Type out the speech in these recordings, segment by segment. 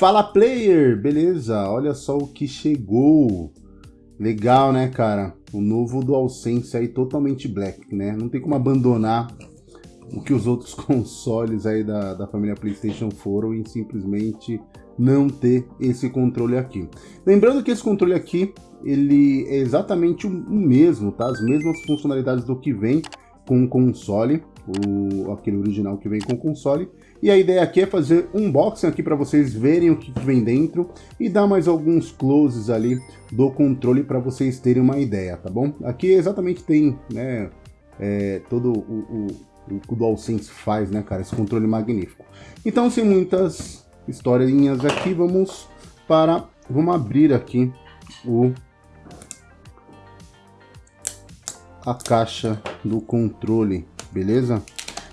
Fala player, beleza? Olha só o que chegou. Legal, né, cara? O novo DualSense aí totalmente black, né? Não tem como abandonar o que os outros consoles aí da, da família PlayStation foram e simplesmente não ter esse controle aqui. Lembrando que esse controle aqui, ele é exatamente o mesmo, tá? As mesmas funcionalidades do que vem com o console, o, aquele original que vem com o console. E a ideia aqui é fazer um unboxing aqui para vocês verem o que vem dentro e dar mais alguns closes ali do controle para vocês terem uma ideia, tá bom? Aqui exatamente tem, né, é, todo o, o, o que o DualSense faz, né, cara? Esse controle magnífico. Então, sem muitas historinhas aqui, vamos para... Vamos abrir aqui o a caixa do controle, beleza?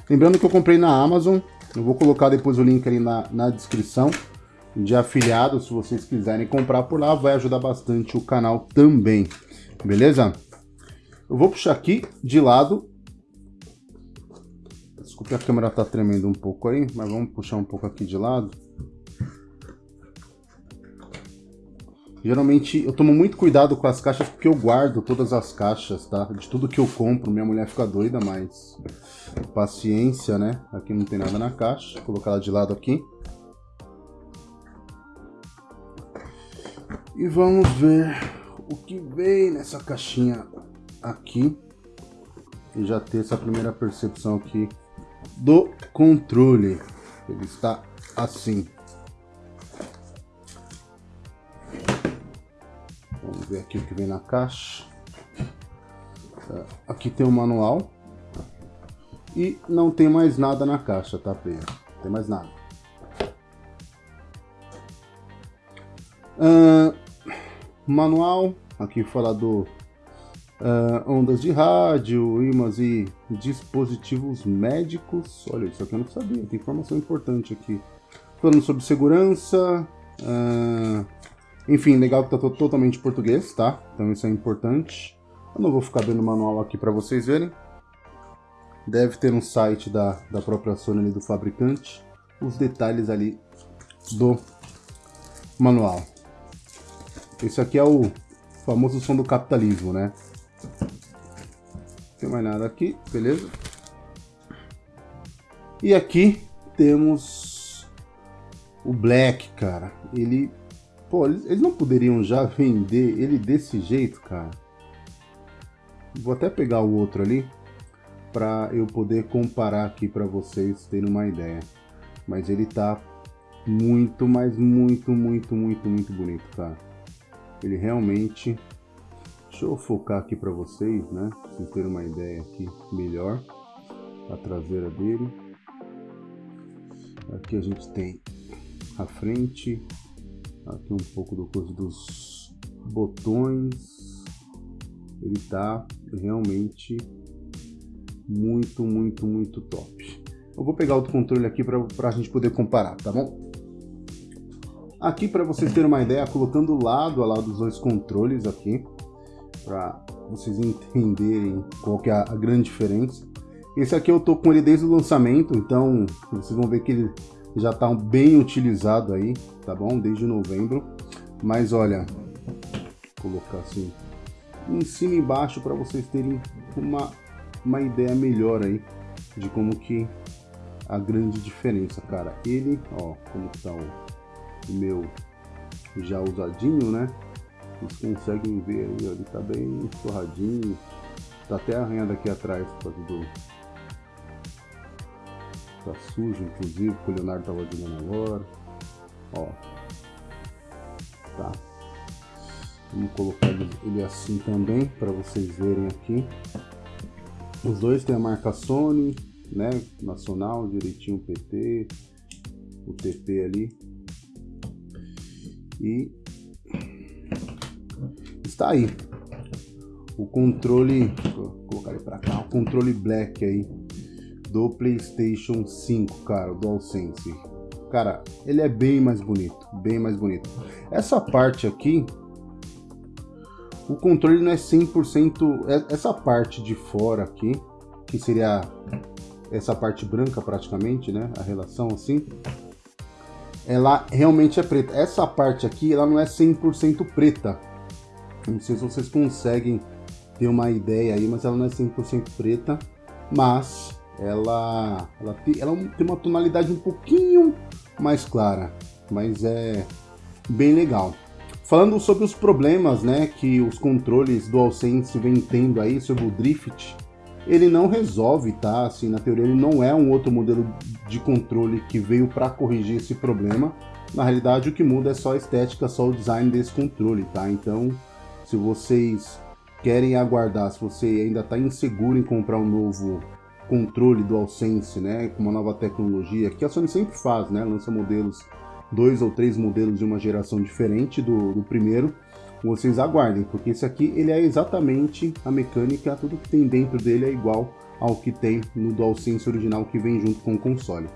Lembrando que eu comprei na Amazon, eu vou colocar depois o link ali na, na descrição de afiliado, se vocês quiserem comprar por lá, vai ajudar bastante o canal também, beleza? Eu vou puxar aqui de lado. Desculpe, a câmera tá tremendo um pouco aí, mas vamos puxar um pouco aqui de lado. Geralmente eu tomo muito cuidado com as caixas porque eu guardo todas as caixas, tá? De tudo que eu compro, minha mulher fica doida, mas paciência, né? Aqui não tem nada na caixa, vou colocar ela de lado aqui. E vamos ver o que vem nessa caixinha aqui. E já ter essa primeira percepção aqui do controle. Ele está assim. Ver aqui o que vem na caixa. É, aqui tem o manual. E não tem mais nada na caixa, tá, Pedro? Não tem mais nada. Uh, manual, aqui fala do uh, ondas de rádio, imãs e dispositivos médicos. Olha, isso aqui eu não sabia, tem informação importante aqui. Falando sobre segurança, uh, enfim, legal que tá totalmente português, tá? Então isso é importante. Eu não vou ficar dando manual aqui para vocês verem. Deve ter um site da, da própria Sony ali, do fabricante. Os detalhes ali do manual. Esse aqui é o famoso som do capitalismo, né? Não tem mais nada aqui, beleza? E aqui temos o Black, cara. Ele Pô, eles, eles não poderiam já vender ele desse jeito, cara? Vou até pegar o outro ali para eu poder comparar aqui para vocês terem uma ideia. Mas ele tá muito, mas muito, muito, muito, muito bonito, cara. Ele realmente... Deixa eu focar aqui para vocês, né? Pra vocês terem uma ideia aqui melhor. A traseira dele. Aqui a gente tem a frente, aqui um pouco do coisa dos botões. Ele tá realmente muito muito muito top. Eu vou pegar outro controle aqui para a gente poder comparar tá bom? Aqui para vocês terem uma ideia colocando lado a lado os dois controles aqui para vocês entenderem qual que é a grande diferença. Esse aqui eu tô com ele desde o lançamento então vocês vão ver que ele já está bem utilizado aí, tá bom? Desde novembro. Mas olha, vou colocar assim em cima e embaixo para vocês terem uma, uma ideia melhor aí de como que a grande diferença, cara. Ele, ó, como tá o, meu já usadinho, né? Vocês conseguem ver aí, ó, ele tá bem torradinho. Tá até arranhado aqui atrás por causa do, Tá sujo, inclusive, que o Leonardo tava jogando agora. Ó. Tá. Vamos colocar ele assim também, para vocês verem aqui. Os dois tem a marca Sony, né? Nacional, direitinho PT, o TP ali. E está aí. O controle, vou colocar ele para cá, o controle black aí do PlayStation 5, cara, o DualSense. Cara, ele é bem mais bonito, bem mais bonito. Essa parte aqui, o controle não é 100%, é, essa parte de fora aqui, que seria essa parte branca praticamente, né, a relação assim, ela realmente é preta. Essa parte aqui, ela não é 100% preta. Não sei se vocês conseguem ter uma ideia aí, mas ela não é 100% preta. Mas ela, ela, tem, ela tem uma tonalidade um pouquinho mais clara. Mas é bem legal. Falando sobre os problemas né, que os controles DualSense vem tendo aí sobre o Drift, ele não resolve, tá? Assim, na teoria ele não é um outro modelo de controle que veio para corrigir esse problema. Na realidade o que muda é só a estética, só o design desse controle, tá? Então, se vocês querem aguardar, se você ainda está inseguro em comprar um novo controle DualSense, né, com uma nova tecnologia, que a Sony sempre faz, né, lança modelos dois ou três modelos de uma geração diferente do, do primeiro, vocês aguardem, porque esse aqui ele é exatamente a mecânica, tudo que tem dentro dele é igual ao que tem no DualSense original que vem junto com o console.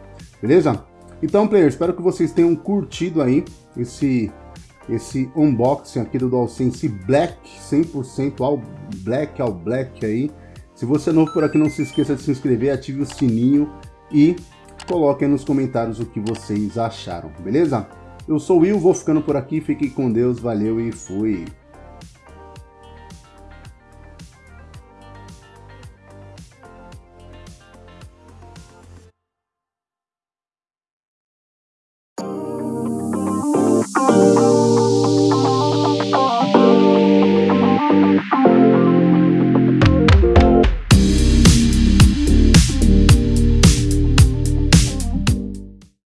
Beleza? Então, player, espero que vocês tenham curtido aí esse esse unboxing aqui do DualSense Black, 100% ao Black, ao Black aí. Se você é novo por aqui, não se esqueça de se inscrever, ative o sininho e Coloquem nos comentários o que vocês acharam, beleza? Eu sou o Will, vou ficando por aqui, fiquem com Deus, valeu e fui!